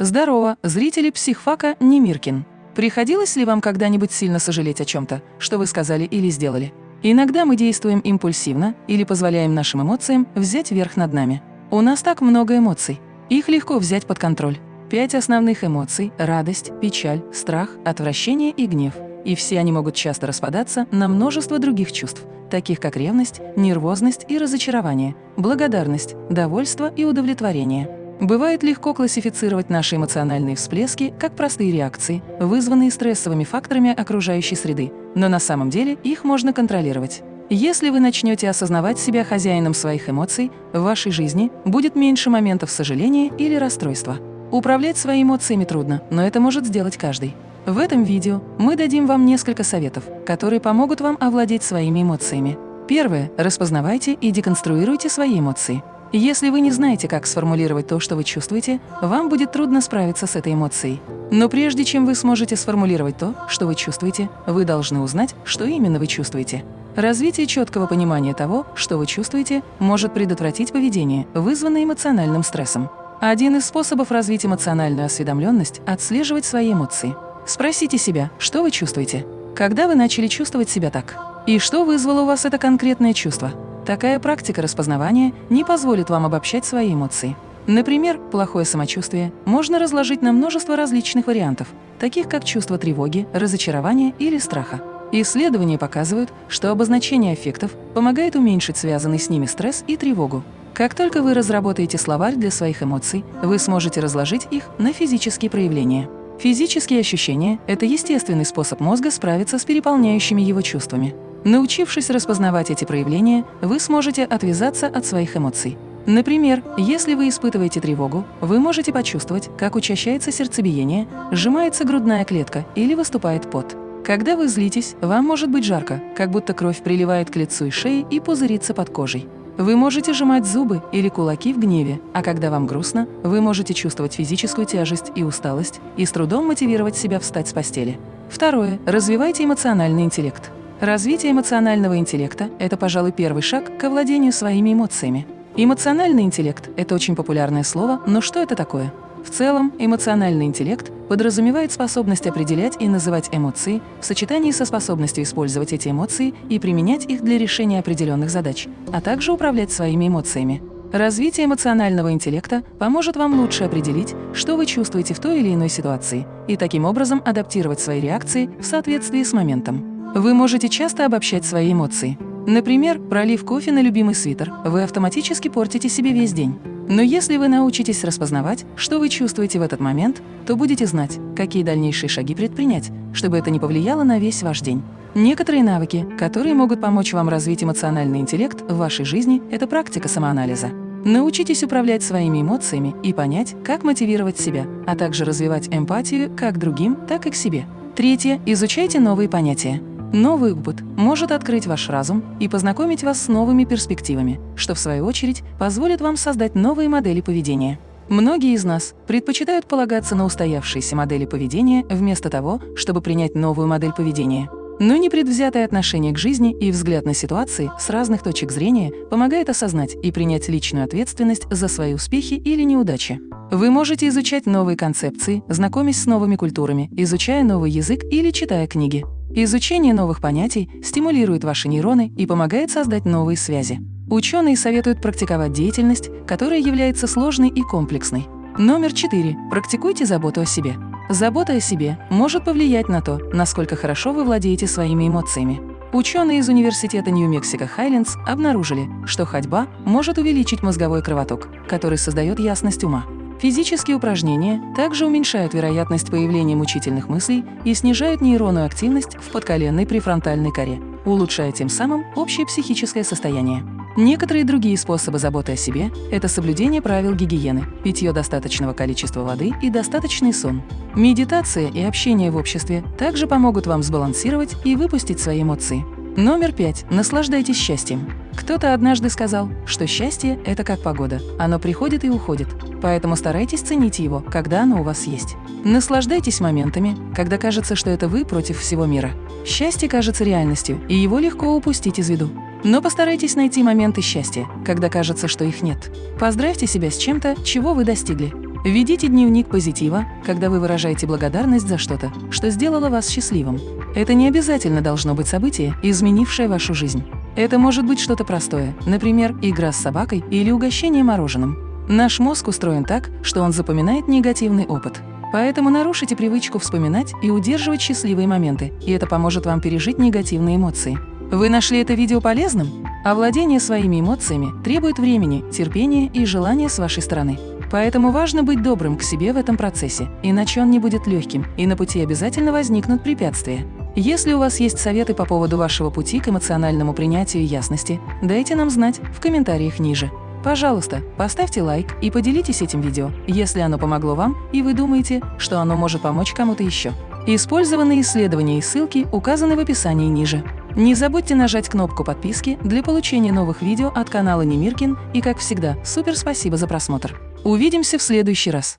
Здорово, зрители психфака Немиркин. Приходилось ли вам когда-нибудь сильно сожалеть о чем-то, что вы сказали или сделали? Иногда мы действуем импульсивно или позволяем нашим эмоциям взять верх над нами. У нас так много эмоций. Их легко взять под контроль. Пять основных эмоций – радость, печаль, страх, отвращение и гнев. И все они могут часто распадаться на множество других чувств, таких как ревность, нервозность и разочарование, благодарность, довольство и удовлетворение. Бывает легко классифицировать наши эмоциональные всплески как простые реакции, вызванные стрессовыми факторами окружающей среды, но на самом деле их можно контролировать. Если вы начнете осознавать себя хозяином своих эмоций, в вашей жизни будет меньше моментов сожаления или расстройства. Управлять своими эмоциями трудно, но это может сделать каждый. В этом видео мы дадим вам несколько советов, которые помогут вам овладеть своими эмоциями. Первое. Распознавайте и деконструируйте свои эмоции. Если вы не знаете, как сформулировать то, что вы чувствуете, вам будет трудно справиться с этой эмоцией. Но прежде чем вы сможете сформулировать то, что вы чувствуете, вы должны узнать, что именно вы чувствуете. Развитие четкого понимания того, что вы чувствуете, может предотвратить поведение, вызванное эмоциональным стрессом. Один из способов развить эмоциональную осведомленность – отслеживать свои эмоции. Спросите себя, что вы чувствуете? Когда вы начали чувствовать себя так? И что вызвало у вас это конкретное чувство? Такая практика распознавания не позволит вам обобщать свои эмоции. Например, плохое самочувствие можно разложить на множество различных вариантов, таких как чувство тревоги, разочарования или страха. Исследования показывают, что обозначение аффектов помогает уменьшить связанный с ними стресс и тревогу. Как только вы разработаете словарь для своих эмоций, вы сможете разложить их на физические проявления. Физические ощущения – это естественный способ мозга справиться с переполняющими его чувствами. Научившись распознавать эти проявления, вы сможете отвязаться от своих эмоций. Например, если вы испытываете тревогу, вы можете почувствовать, как учащается сердцебиение, сжимается грудная клетка или выступает пот. Когда вы злитесь, вам может быть жарко, как будто кровь приливает к лицу и шее и пузырится под кожей. Вы можете сжимать зубы или кулаки в гневе, а когда вам грустно, вы можете чувствовать физическую тяжесть и усталость и с трудом мотивировать себя встать с постели. Второе. Развивайте эмоциональный интеллект. Развитие эмоционального интеллекта – это, пожалуй, первый шаг к овладению своими эмоциями. Эмоциональный интеллект – это очень популярное слово, но что это такое? В целом, эмоциональный интеллект подразумевает способность определять и называть эмоции в сочетании со способностью использовать эти эмоции и применять их для решения определенных задач, а также управлять своими эмоциями. Развитие эмоционального интеллекта поможет вам лучше определить, что вы чувствуете в той или иной ситуации, и таким образом адаптировать свои реакции в соответствии с моментом. Вы можете часто обобщать свои эмоции. Например, пролив кофе на любимый свитер, вы автоматически портите себе весь день. Но если вы научитесь распознавать, что вы чувствуете в этот момент, то будете знать, какие дальнейшие шаги предпринять, чтобы это не повлияло на весь ваш день. Некоторые навыки, которые могут помочь вам развить эмоциональный интеллект в вашей жизни, это практика самоанализа. Научитесь управлять своими эмоциями и понять, как мотивировать себя, а также развивать эмпатию как другим, так и к себе. Третье. Изучайте новые понятия. Новый опыт может открыть ваш разум и познакомить вас с новыми перспективами, что, в свою очередь, позволит вам создать новые модели поведения. Многие из нас предпочитают полагаться на устоявшиеся модели поведения вместо того, чтобы принять новую модель поведения. Но непредвзятое отношение к жизни и взгляд на ситуации с разных точек зрения помогает осознать и принять личную ответственность за свои успехи или неудачи. Вы можете изучать новые концепции, знакомясь с новыми культурами, изучая новый язык или читая книги. Изучение новых понятий стимулирует ваши нейроны и помогает создать новые связи. Ученые советуют практиковать деятельность, которая является сложной и комплексной. Номер 4. Практикуйте заботу о себе. Забота о себе может повлиять на то, насколько хорошо вы владеете своими эмоциями. Ученые из Университета Нью-Мексико Хайлендс обнаружили, что ходьба может увеличить мозговой кровоток, который создает ясность ума. Физические упражнения также уменьшают вероятность появления мучительных мыслей и снижают нейронную активность в подколенной префронтальной коре, улучшая тем самым общее психическое состояние. Некоторые другие способы заботы о себе – это соблюдение правил гигиены, питье достаточного количества воды и достаточный сон. Медитация и общение в обществе также помогут вам сбалансировать и выпустить свои эмоции. Номер пять. Наслаждайтесь счастьем. Кто-то однажды сказал, что счастье – это как погода. Оно приходит и уходит. Поэтому старайтесь ценить его, когда оно у вас есть. Наслаждайтесь моментами, когда кажется, что это вы против всего мира. Счастье кажется реальностью, и его легко упустить из виду. Но постарайтесь найти моменты счастья, когда кажется, что их нет. Поздравьте себя с чем-то, чего вы достигли. Ведите дневник позитива, когда вы выражаете благодарность за что-то, что сделало вас счастливым. Это не обязательно должно быть событие, изменившее вашу жизнь. Это может быть что-то простое, например, игра с собакой или угощение мороженым. Наш мозг устроен так, что он запоминает негативный опыт. Поэтому нарушите привычку вспоминать и удерживать счастливые моменты, и это поможет вам пережить негативные эмоции. Вы нашли это видео полезным? Овладение своими эмоциями требует времени, терпения и желания с вашей стороны. Поэтому важно быть добрым к себе в этом процессе, иначе он не будет легким, и на пути обязательно возникнут препятствия. Если у вас есть советы по поводу вашего пути к эмоциональному принятию ясности, дайте нам знать в комментариях ниже. Пожалуйста, поставьте лайк и поделитесь этим видео, если оно помогло вам и вы думаете, что оно может помочь кому-то еще. Использованные исследования и ссылки указаны в описании ниже. Не забудьте нажать кнопку подписки для получения новых видео от канала Немиркин и, как всегда, супер спасибо за просмотр. Увидимся в следующий раз.